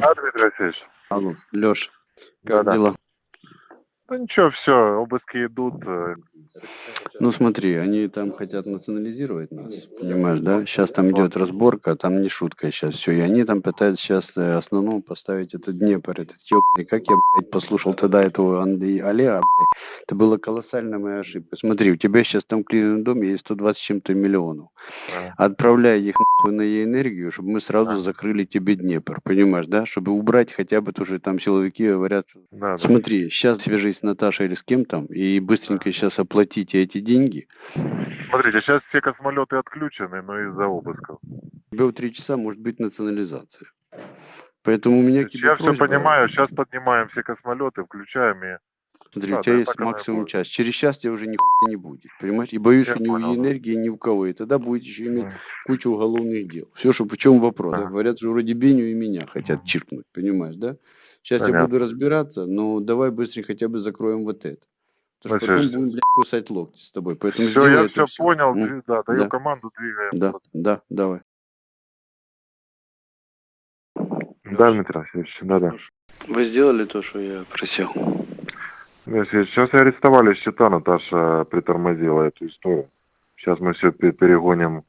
Да, Дмитрий Васильевич? Алло, Леш, как Да-да. дела? Да ничего, все, обыски идут. Э, Ну смотри, они там хотят национализировать нас, понимаешь, да? Сейчас там идет разборка, там не шутка сейчас все. И они там пытаются сейчас основном поставить этот Днепр, этот ёбаный. Как я, блядь, послушал тогда этого Андрея Олега, блядь. Это была колоссальная моя ошибка. Смотри, у тебя сейчас там в клиентном доме есть 120 с чем-то миллионов. э, Отправляй их нахуй на энергию, чтобы мы сразу закрыли тебе Днепр, понимаешь, да? Чтобы убрать хотя бы тоже там силовики говорят. Смотри, сейчас свяжись с Наташей или с кем там, и быстренько сейчас оплатите эти деньги. Смотрите, сейчас все космолеты отключены, но из-за обысков. Тебя в три часа может быть национализация. Поэтому у меня к тебе Я все просьба. понимаю, сейчас поднимаем все космолеты, включаем и... Смотри, Да, у тебя да, есть максимум час. Через час тебя уже нихуя не будет. Понимаешь? И боюсь, Я что ни понял, у да. энергии, ни у кого. И тогда будет еще иметь М. кучу уголовных дел. Все, что в чем вопрос. Ага. Говорят, что вроде Беню и меня хотят чиркнуть, понимаешь, да? Сейчас я Понятно. буду разбираться, но давай быстрее хотя бы закроем вот это. Потому что Значит, потом будем, блядь, кусать локти с тобой. Поэтому Все, я все понял, дви- да, даю Да. команду, двигаем. Да, да, давай. Да, Дмитрий Васильевич, да, да. Вы сделали то, что я просил? Сейчас арестовали счета, Наташа притормозила эту историю. Сейчас мы все перегоним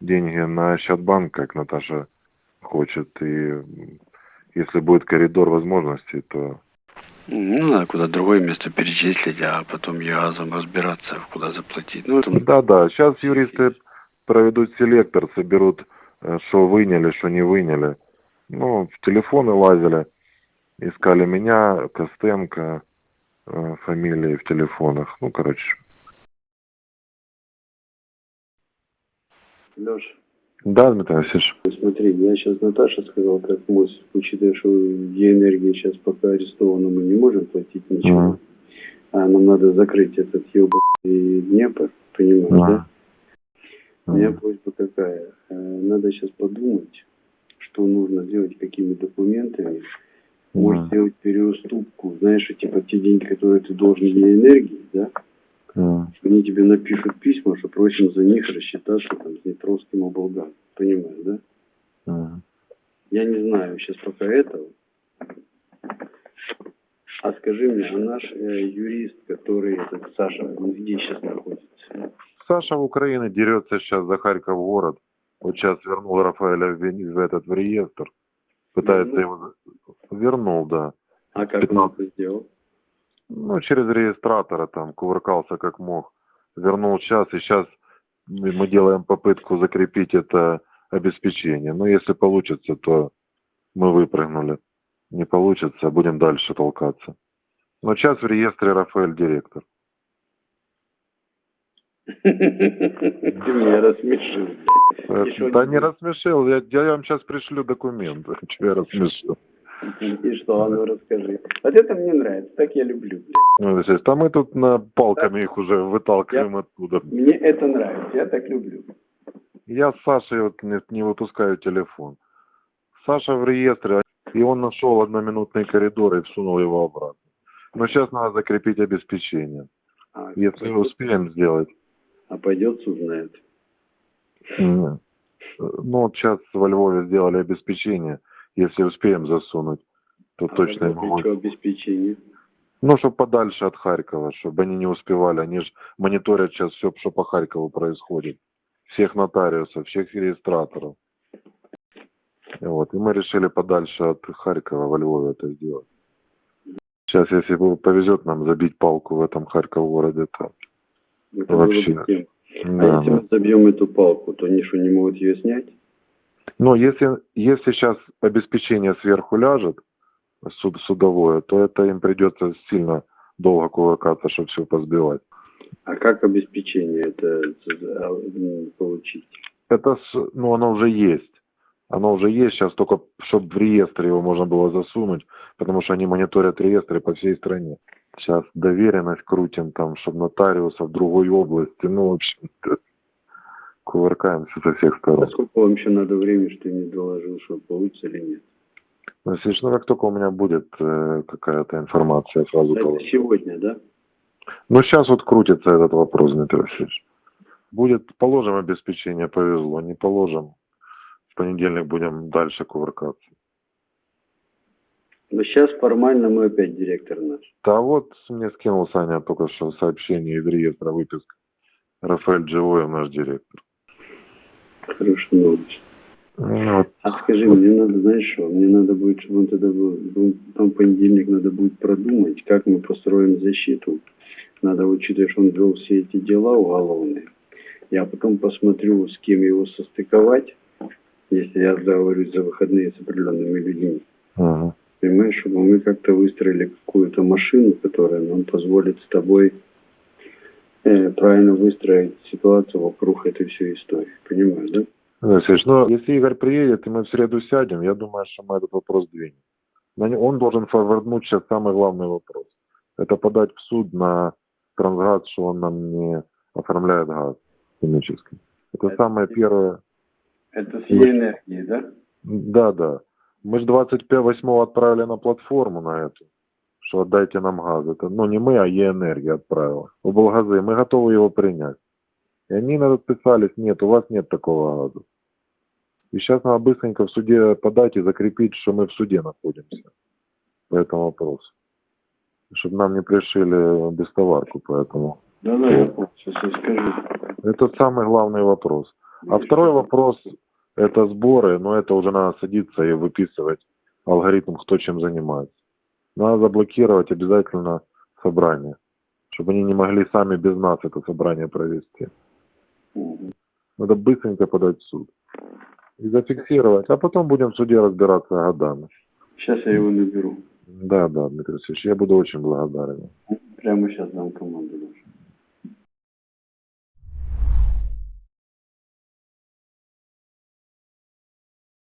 деньги на счет банка, как Наташа хочет. И если будет коридор возможностей, то... Ну, надо куда другое место перечислить, а потом ЕАЗом разбираться, куда заплатить. Ну, это... Да-да, сейчас юристы проведут селектор, соберут, э, что выняли, что не выняли. Ну, в телефоны лазили, искали меня, Костенко, э, фамилии в телефонах. Ну, короче. Леш, Да, Дмитрий Васильевич? смотри, я сейчас Наташа сказал, как мой, учитывая, что Е-энергии сейчас пока арестована, мы не можем платить ничего. Мгм. А нам надо закрыть этот ебаный Днепр, понимаешь, да? У меня просьба какая? Э, Надо сейчас подумать, что нужно делать, какими документами. Может сделать переуступку, знаешь, типа те деньги, которые ты должен Е-энергии, да? Мгм. Они тебе напишут письма, что просим за них рассчитаться там с Днепровским облгам. Понимаешь, да? Мгм. Я не знаю сейчас пока этого. А скажи мне, а наш э, юрист, который этот Саша, он где сейчас находится? Саша в Украине дерется сейчас за Харьков город. Вот сейчас вернул Рафаэля в, в этот в реестр. Пытается Вернул? его... Вернул, да. А как он Пятнадцать. это сделал? Ну, через регистратора там кувыркался как мог. Вернул сейчас, и сейчас мы делаем попытку закрепить это обеспечение. Но если получится, то мы выпрыгнули. Не получится, будем дальше толкаться. Но сейчас в реестре Рафаэль директор. Ты меня рассмешил. Э, что Да не рассмешил, я, я вам сейчас пришлю документы. Че я рассмешил? И что, а ну расскажи. Вот это мне нравится, так я люблю, блядь. Ну, естественно, там мы тут на палками их уже выталкиваем оттуда. Мне это нравится, я так люблю. Я с Сашей вот не, не выпускаю телефон. Саша в реестре, и он нашел одноминутный коридор и всунул его обратно. Но сейчас надо закрепить обеспечение. А, Если пойдет- успеем сделать. а пойдет узнает. М. Ну, вот сейчас во Львове сделали обеспечение. Если успеем засунуть, то А точно им будет. обеспечение? Ну, чтобы подальше от Харькова, чтобы они не успевали. Они же мониторят сейчас все, что по Харькову происходит. Всех нотариусов, всех регистраторов. И Вот. И мы решили подальше от Харькова во Львове это сделать. Сейчас, если повезет нам забить палку в этом Харьков городе, то Это Вообще. А да, если да. мы забьем эту палку, то они что, не могут ее снять? Но если, если сейчас обеспечение сверху ляжет, суд, судовое, то это им придется сильно долго кувыркаться, чтобы все позбивать. А как обеспечение это а, м, получить? Это, ну, оно уже есть. Оно уже есть сейчас, только чтобы в реестре его можно было засунуть, потому что они мониторят реестры по всей стране. Сейчас доверенность крутим там, чтобы нотариуса в другой области, ну, в общем, кувыркаемся со всех А сторон. сколько вам еще надо времени, что не доложил, что получится или нет? Ну, ну, как только у меня будет э, какая-то информация, я сразу Это доложу. сегодня, да? Ну, сейчас вот крутится этот вопрос, Дмитрий Васильевич. Будет, положим обеспечение, повезло, не положим. В понедельник будем дальше кувыркаться. Но сейчас формально мы опять директор наш. Да вот мне скинул Саня только что сообщение из реестра выписка. Рафаэль Дживоев наш директор. Хорошая новость. Ну, вот, А скажи, мне надо, знаешь что, мне надо будет, чтобы он тогда был, там понедельник надо будет продумать, как мы построим защиту. Надо учитывать, что он вел все эти дела уголовные. Я потом посмотрю, с кем его состыковать, если я договорюсь за выходные с определенными людьми. мгм. Понимаешь, чтобы мы как-то выстроили какую-то машину, которая нам позволит с тобой э, правильно выстроить ситуацию вокруг этой всей истории. Понимаешь, да? Алексеевич, ну, если Игорь приедет, и мы в среду сядем, я думаю, что мы этот вопрос двинем. Он должен форварднуть сейчас самый главный вопрос. Это подать в суд на Трансгаз, что он нам не оформляет газ химический. Это Это- самое первое. Это с Е энергией, да? Да, да. Мы же 25 отправили на платформу на эту, что отдайте нам газ. Это, ну, не мы, а Е-энергия отправила. В Болгазы. Мы готовы его принять. И они нам отписались, нет, у вас нет такого газа. И сейчас надо быстренько в суде подать и закрепить, что мы в суде находимся по этому вопросу. Чтобы нам не пришили бестоварку, поэтому. Да, да, я. Сейчас скажу. Это самый главный вопрос. А второй вопрос – это сборы, но это уже надо садиться и выписывать алгоритм, кто чем занимается. Надо заблокировать обязательно собрание, чтобы они не могли сами без нас это собрание провести. Надо быстренько подать в суд и зафиксировать, а потом будем в суде разбираться годами. Сейчас я его наберу. Да, да, Дмитрий Алексеевич, я буду очень благодарен. Прямо сейчас дам команду.